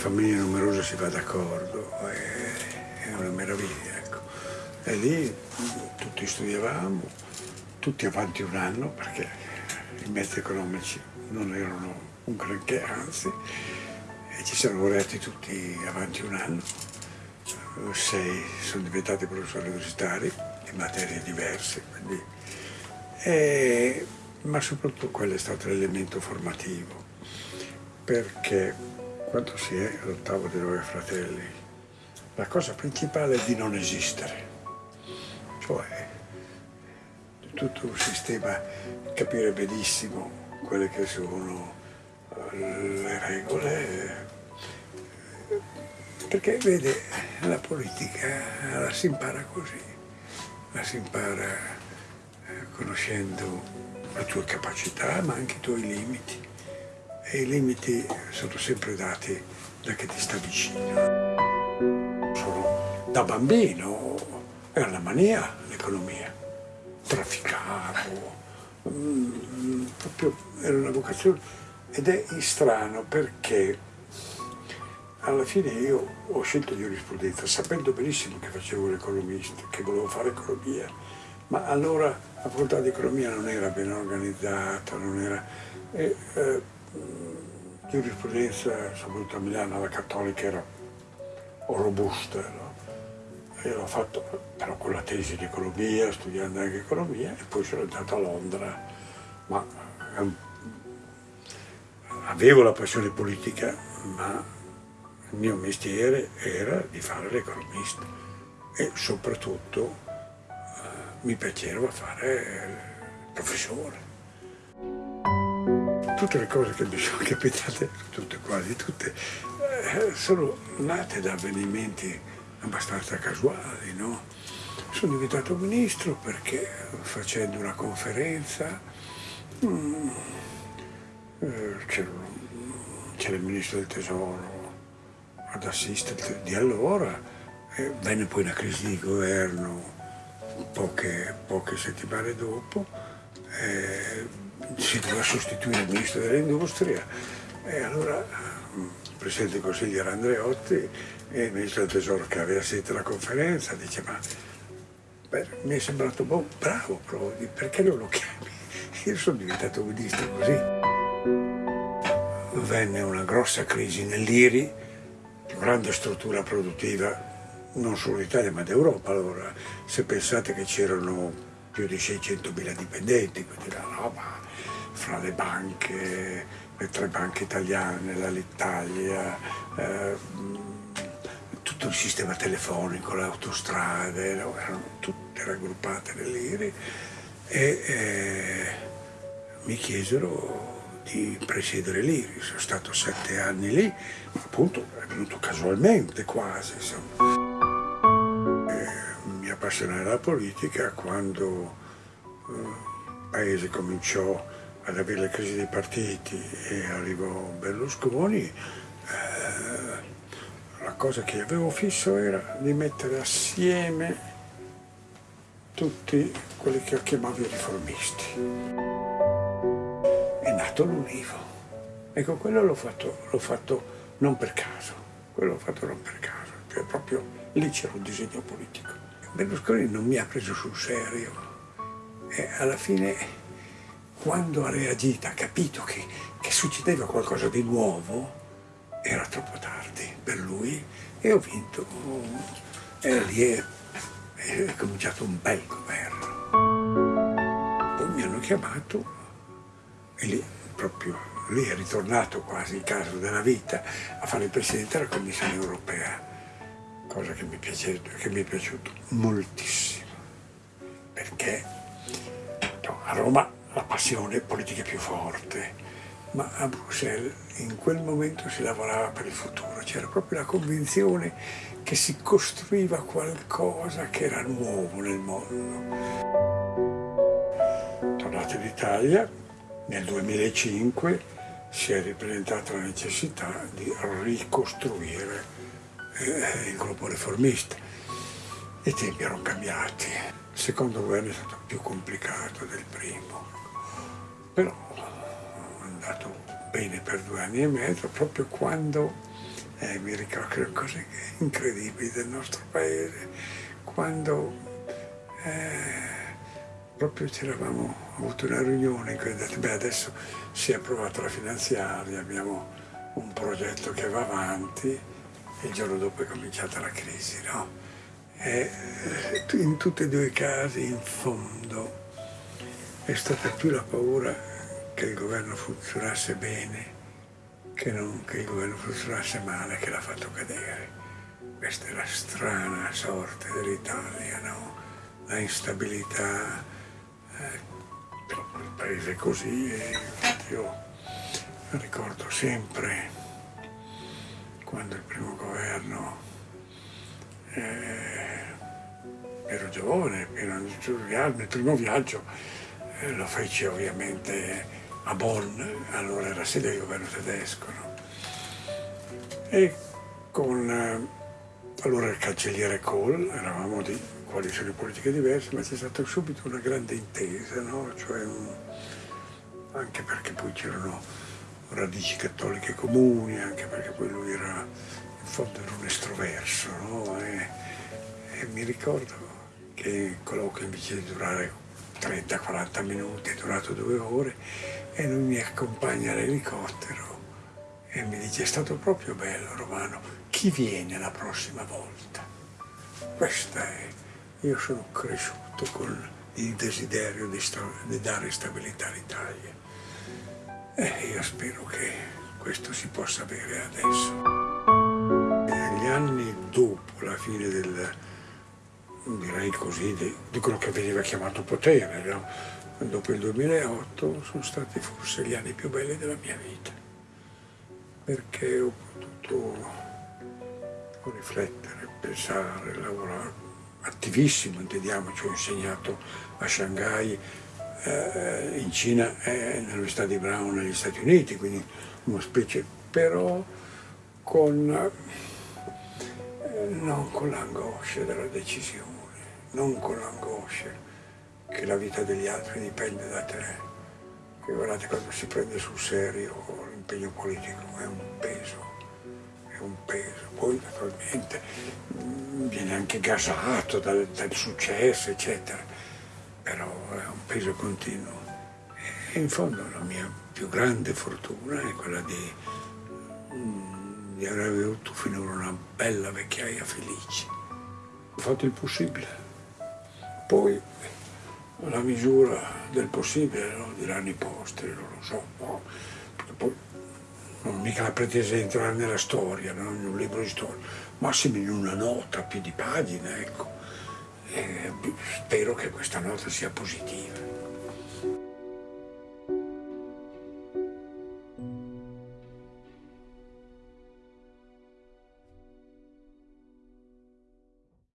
famiglie numerose si va d'accordo, è, una meraviglia. Ecco. E lì tutti studiavamo, tutti avanti un anno, perché i mezzi economici non erano un granché, anzi, e ci siamo laureati tutti avanti un anno. Sei sono diventati professori universitari in materie diverse, quindi, e, ma soprattutto quello è stato l'elemento formativo, perché quando si è all'ottavo di nove fratelli, la cosa principale è di non esistere, cioè tutto un sistema, capire benissimo quelle che sono eh, le regole, perché vede, la politica la si impara così, la si impara eh, conoscendo le tue capacità ma anche i tuoi limiti e i limiti sono sempre dati da chi ti sta vicino. Sono, da bambino era la mania l'economia, trafficavo, mm, proprio era una vocazione ed è strano perché alla fine io ho scelto giurisprudenza sapendo benissimo che facevo l'economista, che volevo fare economia, ma allora la facoltà di economia non era ben organizzata, non era... E, eh, giurisprudenza, soprattutto a Milano, la cattolica era robusta, no? E l'ho fatto però con la tesi di economia, studiando anche economia, e poi sono andato a Londra, ma um, avevo la passione politica, ma il mio mestiere era di fare l'economista. E soprattutto uh, mi piaceva fare il professore tutte le cose che mi sono capitate, tutte quasi tutte, eh, sono nate da avvenimenti abbastanza casuali, no? Sono diventato ministro perché facendo una conferenza mm, eh, c'era il ministro del tesoro ad assistere di allora, e venne poi una crisi di governo poche, poche settimane dopo, eh, si doveva sostituire il ministro dell'industria e allora il presidente del consiglio era Andreotti e il ministro del tesoro che aveva sentito la conferenza dice ma beh, mi è sembrato boh, bravo Prodi, perché non lo chiami? Io sono diventato ministro così. Venne una grossa crisi nell'IRI, grande struttura produttiva non solo d'Italia ma d'Europa allora, se pensate che c'erano più di 600.000 dipendenti, quindi la roba fra le banche, le tre banche italiane, l'Alitalia, eh, tutto il sistema telefonico, le autostrade, erano tutte raggruppate nell'IRI e eh, mi chiesero di presiedere l'IRI. Sono stato sette anni lì, appunto è venuto casualmente quasi. mi appassionai alla politica quando eh, il paese cominciò ad avere le crisi dei partiti e arrivò Berlusconi, eh, la cosa che avevo fisso era di mettere assieme tutti quelli che chiamavo i riformisti. È nato l'Univo. Ecco, quello l'ho fatto, fatto, non per caso, quello l'ho fatto non per caso, cioè proprio lì c'era un disegno politico. Berlusconi non mi ha preso sul serio e alla fine quando ha reagito, ha capito che, che succedeva qualcosa di nuovo, era troppo tardi per lui e ho vinto. E lì è, è cominciato un bel governo. Poi mi hanno chiamato e lì proprio lì è ritornato quasi il caso della vita a fare il Presidente della Commissione Europea, cosa che mi, piace, che mi è piaciuto moltissimo, perché no, a Roma la passione politica più forte, ma a Bruxelles in quel momento si lavorava per il futuro, c'era proprio la convinzione che si costruiva qualcosa che era nuovo nel mondo. Tornato in Italia, nel 2005 si è ripresentata la necessità di ricostruire il gruppo riformista. I tempi erano cambiati, il secondo governo è stato più complicato del primo però è andato bene per due anni e mezzo, proprio quando eh, mi ricordo cose incredibili del nostro paese, quando eh, proprio ci eravamo avuto una riunione in cui detto, beh adesso si è approvata la finanziaria, abbiamo un progetto che va avanti il giorno dopo è cominciata la crisi, no? E eh, in tutti e due i casi, in fondo, è stata più la paura che il governo funzionasse bene che non che il governo funzionasse male che l'ha fatto cadere. Questa è la strana sorte dell'Italia, no? La instabilità, eh, il paese così e io ricordo sempre quando il primo governo eh, ero giovane, nel primo viaggio eh, lo feci ovviamente a Bonn, allora era sede del governo tedesco, no? e con eh, allora il cancelliere Kohl, eravamo di coalizioni politiche diverse, ma c'è stata subito una grande intesa, no? cioè anche perché poi c'erano radici cattoliche comuni, anche perché poi lui era, in fondo era un estroverso, no? e, e mi ricordo che il colloquio invece di durare 30-40 minuti, è durato due ore, e lui mi accompagna all'elicottero e mi dice è stato proprio bello Romano, chi viene la prossima volta? Questa è, io sono cresciuto con il desiderio di, di dare stabilità all'Italia e io spero che questo si possa avere adesso. Negli anni dopo la fine del, direi così, di, di quello che veniva chiamato potere, no? dopo il 2008 sono stati forse gli anni più belli della mia vita, perché ho potuto riflettere, pensare, lavorare, attivissimo, intendiamoci, ho insegnato a Shanghai, eh, in Cina e nell'Università di Brown negli Stati Uniti, quindi una specie, però con, eh, non con l'angoscia della decisione, non con l'angoscia che la vita degli altri dipende da te. Che guardate, quando si prende sul serio l'impegno politico è un peso, è un peso. Poi naturalmente mm, viene anche gasato dal, dal successo, eccetera, però peso continuo. E in fondo la mia più grande fortuna è quella di, mm, di aver avuto finora una bella vecchiaia felice. Ho fatto il possibile. Poi la misura del possibile, no? diranno i posteri, non lo so, no? poi non mica la pretesa di entrare nella storia, no? in un libro di storia, massimo in una nota più di pagina, ecco. E spero che questa nota sia positiva.